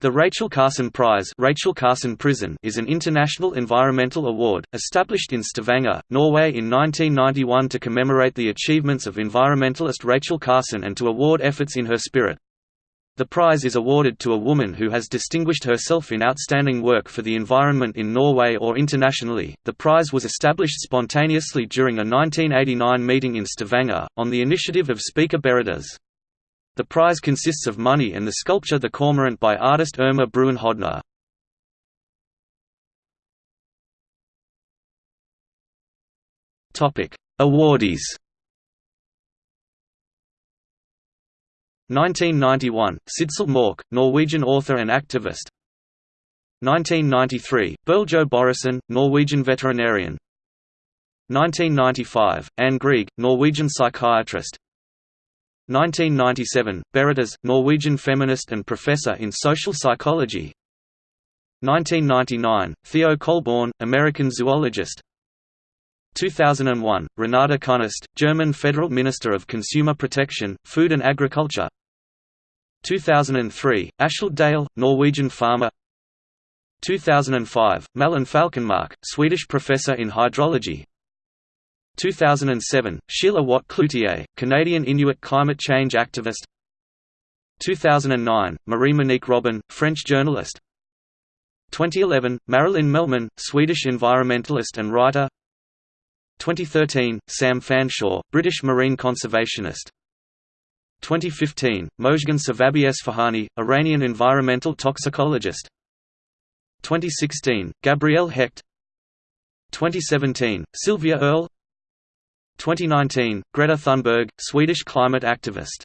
The Rachel Carson Prize Rachel Carson Prisen is an international environmental award, established in Stavanger, Norway in 1991 to commemorate the achievements of environmentalist Rachel Carson and to award efforts in her spirit. The prize is awarded to a woman who has distinguished herself in outstanding work for the environment in Norway or internationally. The prize was established spontaneously during a 1989 meeting in Stavanger, on the initiative of Speaker Berit Ås. The prize consists of money and the sculpture The Cormorant by artist Irma Bruun Hodne. Awardees. 1991 – Sidsel Mørck, Norwegian author and activist. 1993 – Bergljot Børresen, Norwegian veterinarian. 1995 – Anne Grieg, Norwegian psychiatrist 1997, Berit Ås, Norwegian feminist and professor in social psychology. 1999, Theo Colborn, American zoologist. 2001, Renate Künast, German Federal Minister of Consumer Protection, Food and Agriculture. 2003, Askild Dale, Norwegian farmer. 2005, Malin Falkenmark, Swedish professor in hydrology 2007, Sheila Watt Cloutier, Canadian Inuit climate change activist. 2009, Marie-Monique Robin, French journalist. 2011, Marilyn Mehlmann, Swedish environmentalist and writer. 2013, Sam Fanshawe, British marine conservationist. 2015, Mojgan Savabieasfahani, Iranian environmental toxicologist. 2016, Gabrielle Hecht. 2017, Sylvia Earle 2019, Greta Thunberg, Swedish climate activist